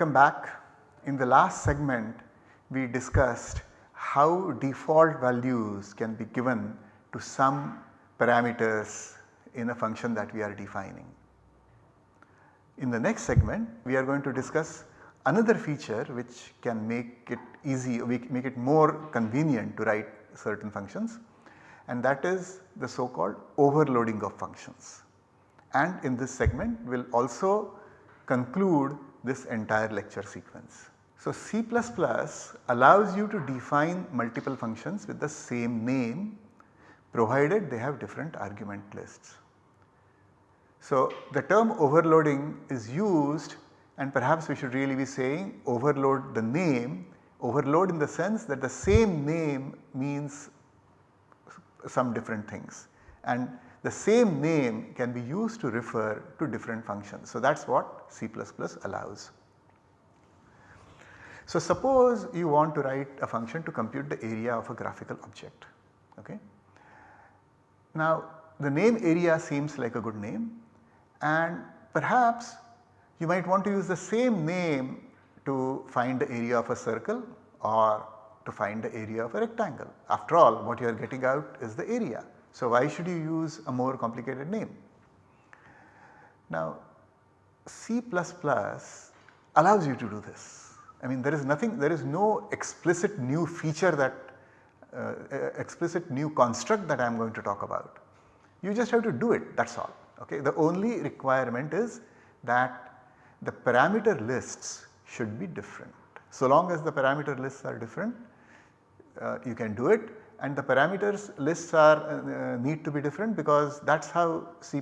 Welcome back. In the last segment we discussed how default values can be given to some parameters in a function that we are defining. In the next segment we are going to discuss another feature which can make it easy make it more convenient to write certain functions and that is the so called overloading of functions. And in this segment we will also conclude this entire lecture sequence. So, C++ allows you to define multiple functions with the same name provided they have different argument lists. So, the term overloading is used and perhaps we should really be saying overload the name, overload in the sense that the same name means some different things and the same name can be used to refer to different functions. So, that is what C++ allows. So, suppose you want to write a function to compute the area of a graphical object. Okay. Now, the name area seems like a good name and perhaps you might want to use the same name to find the area of a circle or to find the area of a rectangle. After all what you are getting out is the area. So, why should you use a more complicated name? Now C++ allows you to do this. I mean there is nothing there is no explicit new feature that uh, explicit new construct that I am going to talk about. You just have to do it that is all. Okay. The only requirement is that the parameter lists should be different. So long as the parameter lists are different uh, you can do it and the parameters lists are uh, need to be different because that is how C++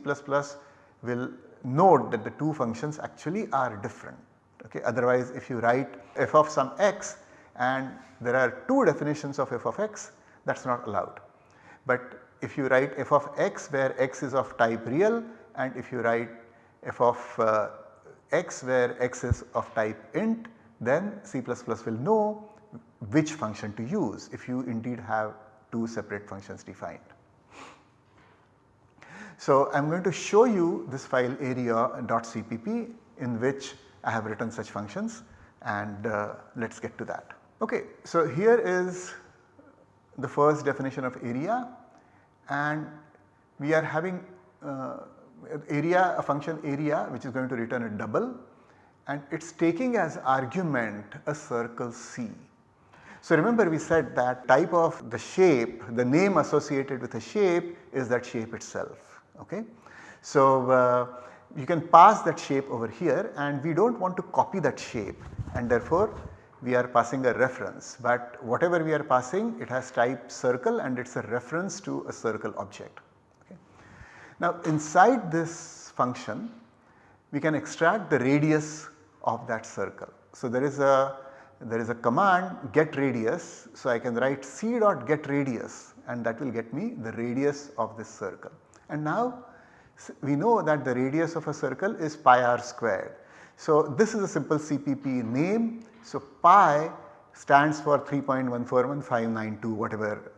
will note that the two functions actually are different. Okay. Otherwise if you write f of some x and there are two definitions of f of x that is not allowed. But if you write f of x where x is of type real and if you write f of uh, x where x is of type int then C++ will know which function to use if you indeed have two separate functions defined. So, I am going to show you this file area.cpp in which I have written such functions and uh, let us get to that. Okay, so here is the first definition of area and we are having uh, area a function area which is going to return a double and it is taking as argument a circle C. So remember we said that type of the shape, the name associated with a shape is that shape itself. Okay? So uh, you can pass that shape over here and we do not want to copy that shape and therefore we are passing a reference but whatever we are passing it has type circle and it is a reference to a circle object. Okay. Now inside this function we can extract the radius of that circle. So there is a there is a command get radius. So, I can write c dot get radius and that will get me the radius of this circle. And now we know that the radius of a circle is pi r squared. So, this is a simple CPP name. So, pi stands for 3.141592 whatever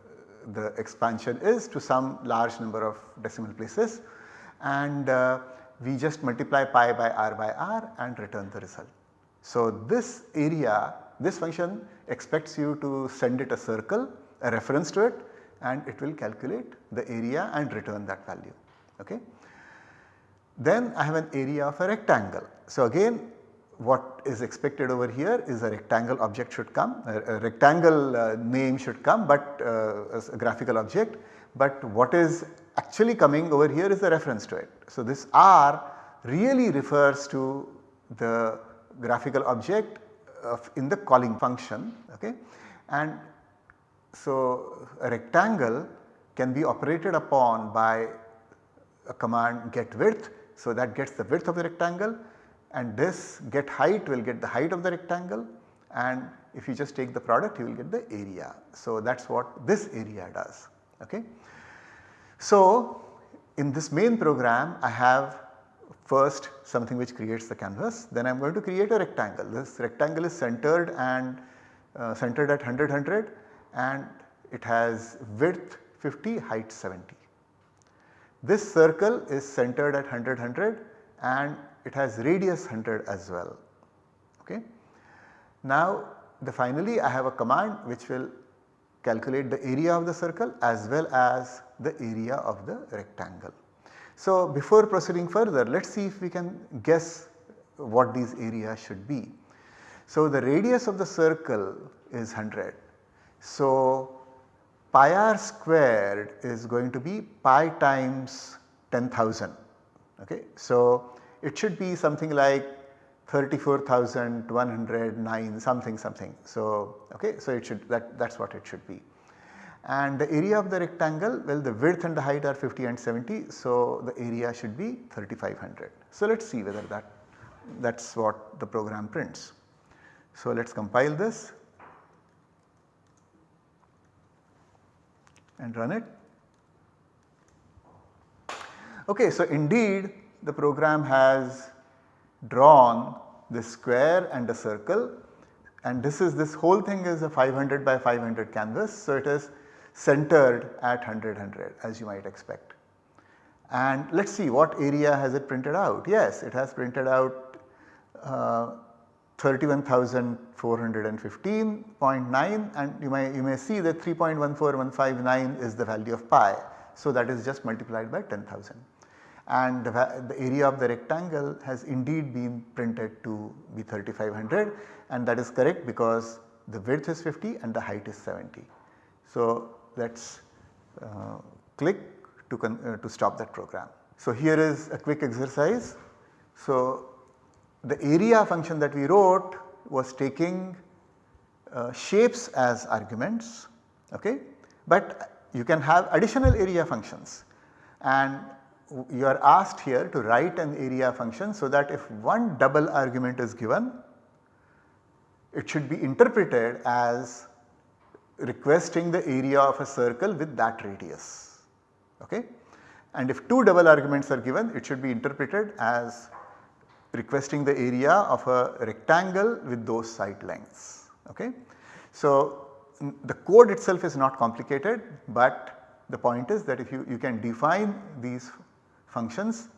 the expansion is to some large number of decimal places and uh, we just multiply pi by r by r and return the result. So, this area this function expects you to send it a circle, a reference to it and it will calculate the area and return that value. Okay. Then I have an area of a rectangle. So again what is expected over here is a rectangle object should come, a, a rectangle uh, name should come but uh, a graphical object but what is actually coming over here is a reference to it. So this R really refers to the graphical object in the calling function okay. And so a rectangle can be operated upon by a command get width. So that gets the width of the rectangle and this get height will get the height of the rectangle and if you just take the product you will get the area. So that is what this area does. Okay. So in this main program I have first something which creates the canvas then I am going to create a rectangle. This rectangle is centered and uh, centered at 100 100 and it has width 50 height 70. This circle is centered at 100 100 and it has radius 100 as well. Okay. Now the finally I have a command which will calculate the area of the circle as well as the area of the rectangle. So before proceeding further let us see if we can guess what these areas should be. So the radius of the circle is 100. So pi r squared is going to be pi times 10,000 okay. So it should be something like 34,109 something something. So, okay, so it should that that is what it should be. And the area of the rectangle well the width and the height are 50 and 70 so the area should be 3500. So let us see whether that that is what the program prints. So let us compile this and run it. Okay, so indeed the program has drawn this square and a circle and this is this whole thing is a 500 by 500 canvas. So it is centered at 100 100 as you might expect. And let us see what area has it printed out. Yes, it has printed out uh, 31,415.9 and you may you may see that 3.14159 is the value of pi. So that is just multiplied by 10,000 and the, the, area of the rectangle has indeed been printed to be 3500 and that is correct because the width is 50 and the height is 70. So let us uh, click to, uh, to stop that program. So here is a quick exercise. So the area function that we wrote was taking uh, shapes as arguments okay, but you can have additional area functions and you are asked here to write an area function so that if one double argument is given it should be interpreted as requesting the area of a circle with that radius. Okay? And if two double arguments are given it should be interpreted as requesting the area of a rectangle with those side lengths. Okay? So the code itself is not complicated but the point is that if you, you can define these functions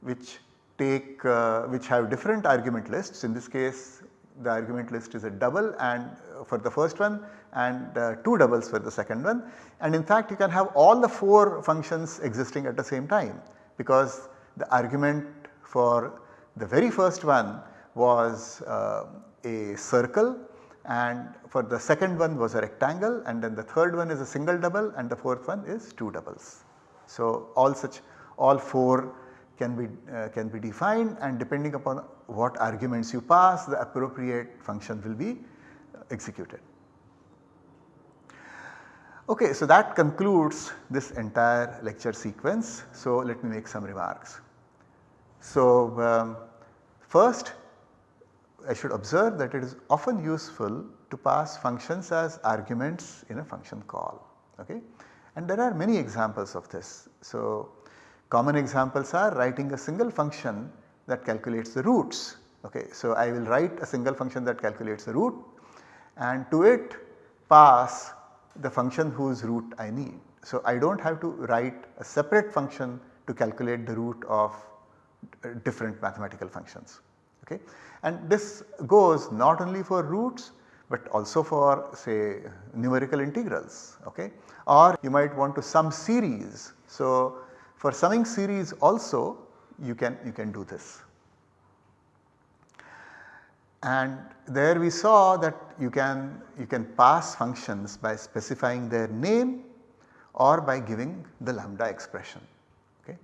which take uh, which have different argument lists in this case the argument list is a double and uh, for the first one and uh, 2 doubles for the second one and in fact you can have all the 4 functions existing at the same time because the argument for the very first one was uh, a circle and for the second one was a rectangle and then the third one is a single double and the fourth one is 2 doubles. So all such all 4 can be uh, can be defined and depending upon what arguments you pass the appropriate function will be executed. Okay, so that concludes this entire lecture sequence. So let me make some remarks. So um, first I should observe that it is often useful to pass functions as arguments in a function call. Okay? And there are many examples of this. So common examples are writing a single function that calculates the roots. Okay? So I will write a single function that calculates the root and to it pass the function whose root I need. So, I do not have to write a separate function to calculate the root of different mathematical functions. Okay. And this goes not only for roots but also for say numerical integrals okay. or you might want to sum series. So, for summing series also you can you can do this. And there we saw that you can you can pass functions by specifying their name or by giving the lambda expression. Okay.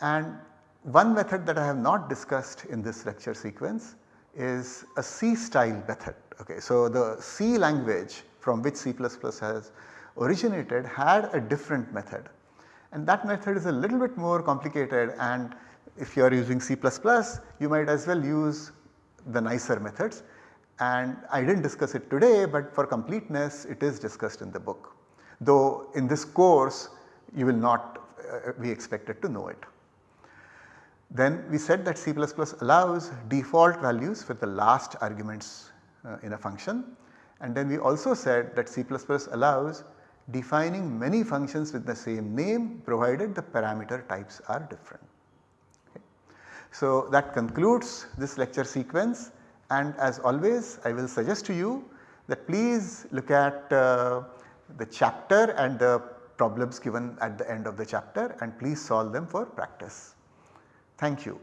And one method that I have not discussed in this lecture sequence is a C style method. Okay. So, the C language from which C++ has originated had a different method and that method is a little bit more complicated and if you are using C++ you might as well use the nicer methods and I did not discuss it today but for completeness it is discussed in the book. Though in this course you will not uh, be expected to know it. Then we said that C++ allows default values for the last arguments uh, in a function and then we also said that C++ allows defining many functions with the same name provided the parameter types are different. So that concludes this lecture sequence And as always I will suggest to you that please look at uh, the chapter and the problems given at the end of the chapter and please solve them for practice. Thank you.